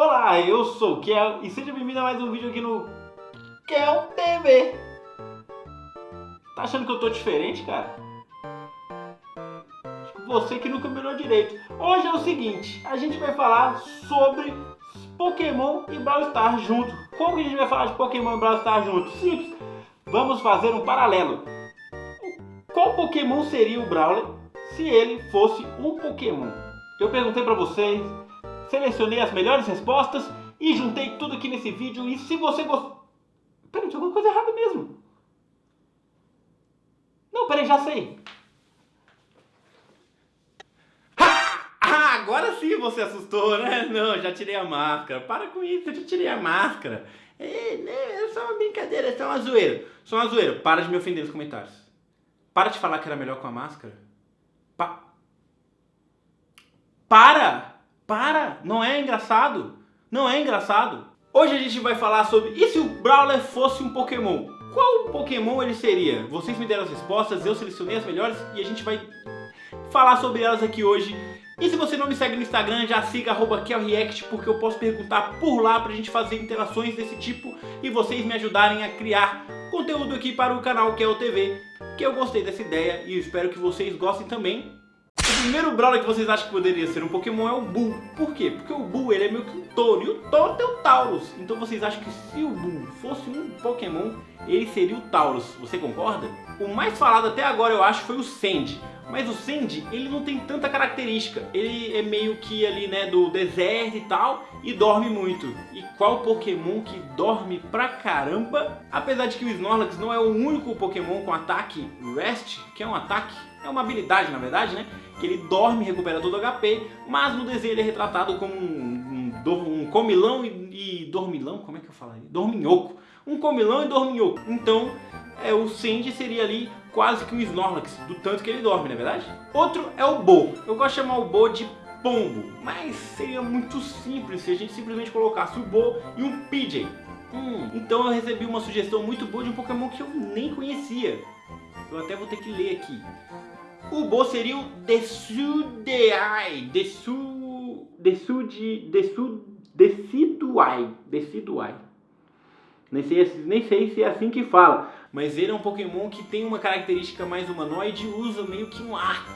Olá, eu sou o Kel e seja bem-vindo a mais um vídeo aqui no Kel TV. Tá achando que eu tô diferente, cara? Você que nunca me olhou direito. Hoje é o seguinte, a gente vai falar sobre Pokémon e Brawl Stars junto. Como que a gente vai falar de Pokémon e Brawl Stars junto? Simples. Vamos fazer um paralelo. Qual Pokémon seria o Brawler se ele fosse um Pokémon? Eu perguntei pra vocês, selecionei as melhores respostas e juntei tudo aqui nesse vídeo. E se você gostou... Peraí, tinha alguma coisa errada mesmo. Não, peraí, já sei. Ah, agora sim você assustou, né? Não, já tirei a máscara. Para com isso, eu já tirei a máscara. É, né, é só uma brincadeira, é só uma zoeira. Só uma zoeira. Para de me ofender nos comentários. Para de falar que era melhor com a máscara. Pa... Para! Para! Não é engraçado. Não é engraçado. Hoje a gente vai falar sobre e se o Brawler fosse um Pokémon? Qual Pokémon ele seria? Vocês me deram as respostas, eu selecionei as melhores e a gente vai falar sobre elas aqui hoje. E se você não me segue no Instagram, já siga KelReact, porque eu posso perguntar por lá pra gente fazer interações desse tipo e vocês me ajudarem a criar conteúdo aqui para o canal Kel TV, que eu gostei dessa ideia e espero que vocês gostem também. O primeiro Brawler que vocês acham que poderia ser um Pokémon é o Bull. Por quê? Porque o Bull ele é meio que um touro e o touro tem o Taurus. Então vocês acham que se o Bull fosse um Pokémon, ele seria o Taurus. Você concorda? O mais falado até agora eu acho foi o Sandy. Mas o Sandy, ele não tem tanta característica. Ele é meio que ali, né, do deserto e tal, e dorme muito. E qual Pokémon que dorme pra caramba? Apesar de que o Snorlax não é o único Pokémon com ataque Rest, que é um ataque, é uma habilidade na verdade, né? Que ele dorme e recupera todo o HP, mas no desenho ele é retratado como um, um, um comilão e, e dormilão, como é que eu falaria? Dorminhoco. Um comilão e dorminhoco. Então, é, o Sandy seria ali quase que um Snorlax, do tanto que ele dorme, não é verdade? Outro é o Bo. Eu gosto de chamar o Bo de Pombo, mas seria muito simples se a gente simplesmente colocasse o Bo e um PJ. Hum, então eu recebi uma sugestão muito boa de um Pokémon que eu nem conhecia. Eu até vou ter que ler aqui. O Bo seria o Desudeai. Desu... Desude... Desu... Deciduai. Deciduai. Nem sei, nem sei se é assim que fala, mas ele é um Pokémon que tem uma característica mais humanoide e usa meio que um ar.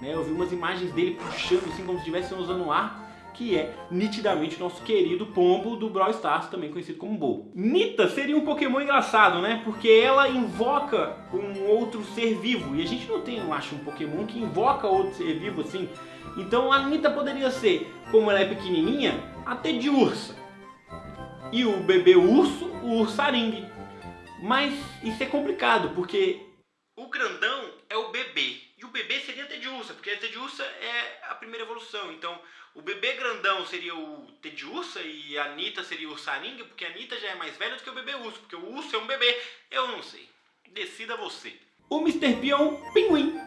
Né? Eu vi umas imagens dele puxando assim como se estivesse usando um ar, que é nitidamente nosso querido Pombo do Brawl Stars, também conhecido como Bo. Nita seria um Pokémon engraçado, né? Porque ela invoca um outro ser vivo, e a gente não tem, eu acho, um Pokémon que invoca outro ser vivo assim. Então a Nita poderia ser, como ela é pequenininha, até de ursa e o bebê urso, o ursaringue. Mas isso é complicado, porque o grandão é o bebê. Bebê seria a Tediursa, porque a Tediursa é a primeira evolução. Então, o bebê grandão seria o Tediursa e a Anitta seria o ursaringue, porque a Anitta já é mais velha do que o bebê urso, porque o urso é um bebê. Eu não sei. Decida você. O Mr. P um pinguim.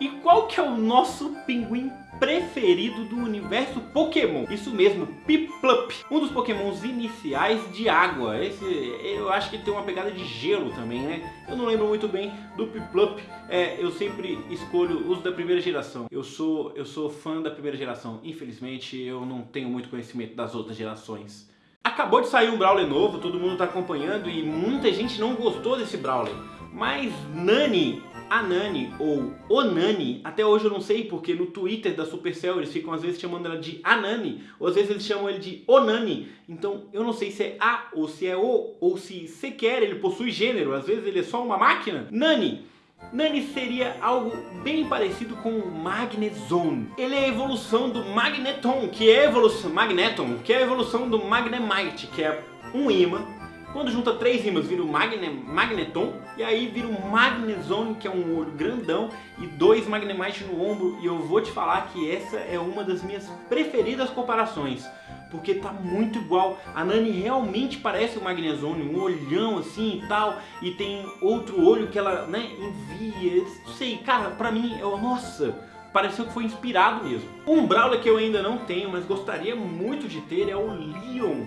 E qual que é o nosso pinguim preferido do universo Pokémon. Isso mesmo, Piplup, um dos Pokémons iniciais de água. Esse, eu acho que tem uma pegada de gelo também, né? Eu não lembro muito bem do Piplup. É, eu sempre escolho os da primeira geração. Eu sou, eu sou fã da primeira geração. Infelizmente, eu não tenho muito conhecimento das outras gerações. Acabou de sair um Brawler novo, todo mundo está acompanhando e muita gente não gostou desse Brawler. Mas Nani a Nani ou Onani, até hoje eu não sei porque no Twitter da Supercell eles ficam às vezes chamando ela de Anani, ou às vezes eles chamam ele de Onani, então eu não sei se é A ou se é O, ou se sequer ele possui gênero, às vezes ele é só uma máquina. Nani, Nani seria algo bem parecido com o Magnezone. Ele é a evolução do Magneton, que é a evolução, Magneton, que é a evolução do Magnemite, que é um imã quando junta três rimas, vira o Magne, Magneton, e aí vira o Magnezone, que é um olho grandão, e dois Magnemite no ombro, e eu vou te falar que essa é uma das minhas preferidas comparações, porque tá muito igual. A Nani realmente parece o Magnezone, um olhão assim e tal, e tem outro olho que ela, né, envia, não sei, cara, pra mim, eu, nossa, pareceu que foi inspirado mesmo. Um Brawler que eu ainda não tenho, mas gostaria muito de ter é o Leon,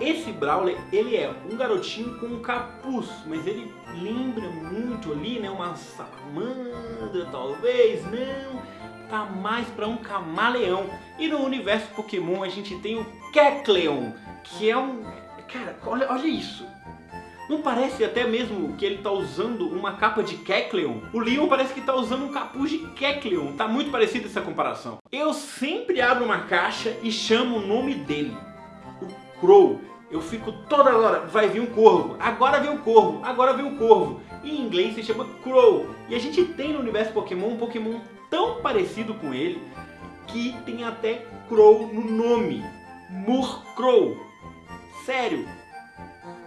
esse Brawler, ele é um garotinho com um capuz, mas ele lembra muito ali, né, uma salamandra, talvez, não. tá mais para um camaleão. E no universo Pokémon a gente tem o Kecleon, que é um... Cara, olha, olha isso. Não parece até mesmo que ele tá usando uma capa de Kecleon? O Leon parece que tá usando um capuz de Kecleon. Tá muito parecido essa comparação. Eu sempre abro uma caixa e chamo o nome dele. Crow. Eu fico toda hora, vai vir um corvo, agora vem um corvo, agora vem um corvo. Em inglês se chama Crow. E a gente tem no universo Pokémon um Pokémon tão parecido com ele que tem até Crow no nome. Murkrow. Sério.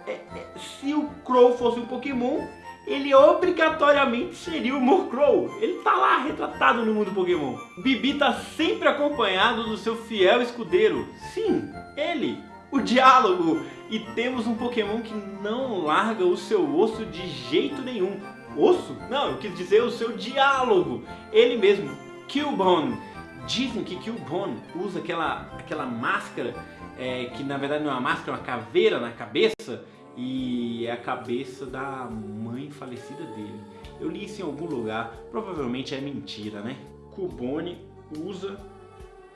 É, é, se o Crow fosse um Pokémon, ele obrigatoriamente seria o Murkrow. Ele tá lá retratado no mundo Pokémon. Bibi tá sempre acompanhado do seu fiel escudeiro. Sim, ele o diálogo. E temos um Pokémon que não larga o seu osso de jeito nenhum. Osso? Não, eu quis dizer o seu diálogo. Ele mesmo, Cubone. Dizem que Cubone usa aquela, aquela máscara, é, que na verdade não é uma máscara, é uma caveira na cabeça. E é a cabeça da mãe falecida dele. Eu li isso em algum lugar, provavelmente é mentira, né? Cubone usa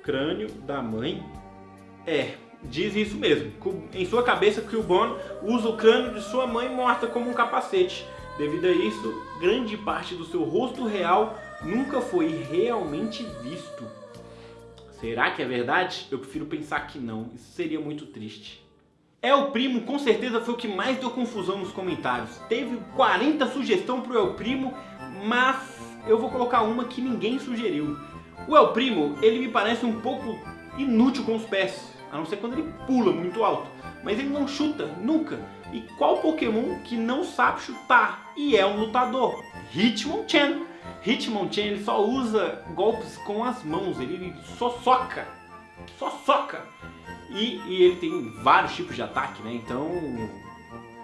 crânio da mãe. É, diz isso mesmo. Em sua cabeça, Cubone usa o crânio de sua mãe morta como um capacete. Devido a isso, grande parte do seu rosto real nunca foi realmente visto. Será que é verdade? Eu prefiro pensar que não. Isso seria muito triste. É o Primo com certeza foi o que mais deu confusão nos comentários. Teve 40 sugestões pro El Primo, mas eu vou colocar uma que ninguém sugeriu. O El Primo, ele me parece um pouco inútil com os pés a não ser quando ele pula muito alto. Mas ele não chuta, nunca. E qual Pokémon que não sabe chutar e é um lutador? Hitmonchan. Hitmonchan ele só usa golpes com as mãos, ele só soca. Só soca. E, e ele tem vários tipos de ataque, né? Então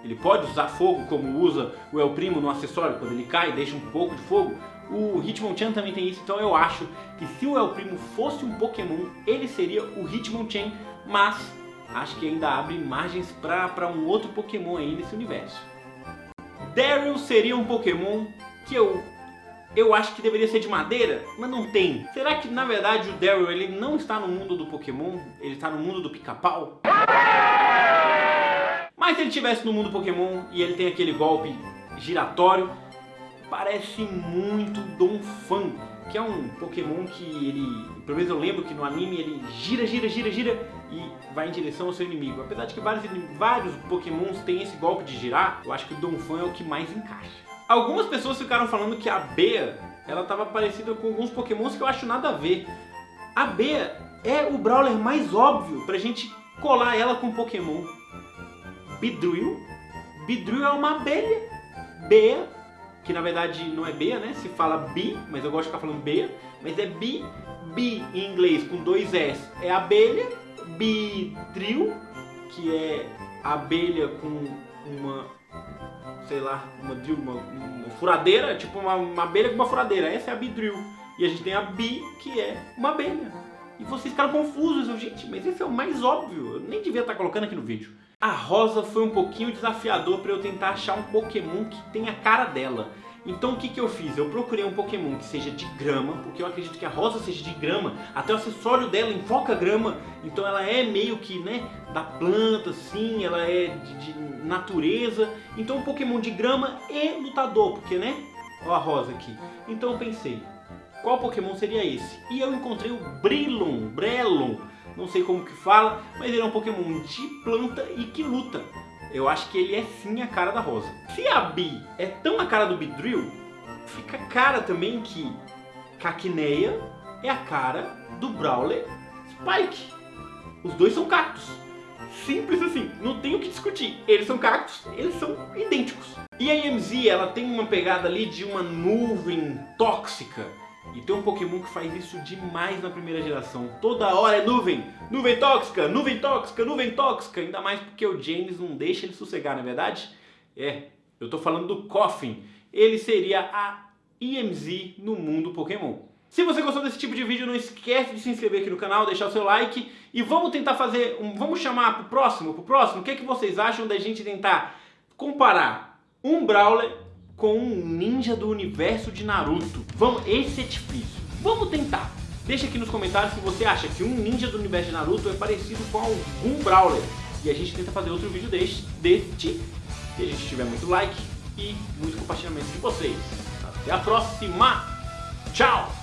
ele pode usar fogo como usa o El Primo no acessório, quando ele cai deixa um pouco de fogo. O Hitmonchan também tem isso, então eu acho que se o El Primo fosse um Pokémon, ele seria o Hitmonchan mas acho que ainda abre margens para um outro Pokémon aí nesse universo. Daryl seria um Pokémon que eu eu acho que deveria ser de madeira, mas não tem. Será que na verdade o Daryl ele não está no mundo do Pokémon? Ele está no mundo do pica-pau? Mas se ele estivesse no mundo Pokémon e ele tem aquele golpe giratório, parece muito Donphan, que é um Pokémon que ele, pelo menos eu lembro que no anime ele gira, gira, gira, gira e vai em direção ao seu inimigo. Apesar de que vários, vários Pokémons têm esse golpe de girar, eu acho que o Donphan é o que mais encaixa. Algumas pessoas ficaram falando que a Bea, ela estava parecida com alguns Pokémons que eu acho nada a ver. A Bea é o Brawler mais óbvio pra gente colar ela com Pokémon. Beedrill. Beedrill é uma abelha. Bea que na verdade não é Bea, né? Se fala Bi, mas eu gosto de ficar falando Bea, mas é Bi, Bi em inglês com dois S é abelha, Bidril, que é abelha com uma, sei lá, uma, uma, uma furadeira, tipo uma, uma, abelha com uma furadeira, essa é a Bidril. E a gente tem a Bi, que é uma abelha. E vocês ficaram confusos, eu, gente, mas esse é o mais óbvio, eu nem devia estar colocando aqui no vídeo. A Rosa foi um pouquinho desafiador para eu tentar achar um Pokémon que tenha a cara dela. Então o que, que eu fiz? Eu procurei um Pokémon que seja de grama, porque eu acredito que a Rosa seja de grama, até o acessório dela invoca grama, então ela é meio que, né, da planta, sim, ela é de, de natureza, então um Pokémon de grama e lutador, porque, né, ó a Rosa aqui. Então eu pensei, qual Pokémon seria esse? E eu encontrei o Brilon, Brelon, não sei como que fala, mas ele é um Pokémon de planta e que luta. Eu acho que ele é sim a cara da Rosa. Se a Bi é tão a cara do Beedrill, fica cara também que Caquineia é a cara do Brawler Spike. Os dois são cactos. Simples assim, não tem o que discutir. Eles são cactos, eles são idênticos. E a EMZ, ela tem uma pegada ali de uma nuvem tóxica e tem um Pokémon que faz isso demais na primeira geração. Toda hora é nuvem, nuvem tóxica, nuvem tóxica, nuvem tóxica. Ainda mais porque o James não deixa ele sossegar, não é verdade? É, eu tô falando do Coffin. Ele seria a EMZ no mundo Pokémon. Se você gostou desse tipo de vídeo, não esquece de se inscrever aqui no canal, deixar o seu like e vamos tentar fazer, um, vamos chamar pro próximo, pro próximo, o que, é que vocês acham da gente tentar comparar um Brawler com um ninja do universo de Naruto. Vamos, esse é difícil. Vamos tentar. Deixa aqui nos comentários se você acha que um ninja do universo de Naruto é parecido com algum Brawler. E a gente tenta fazer outro vídeo deste, deste se a gente tiver muito like e muito compartilhamento de vocês. Até a próxima. Tchau!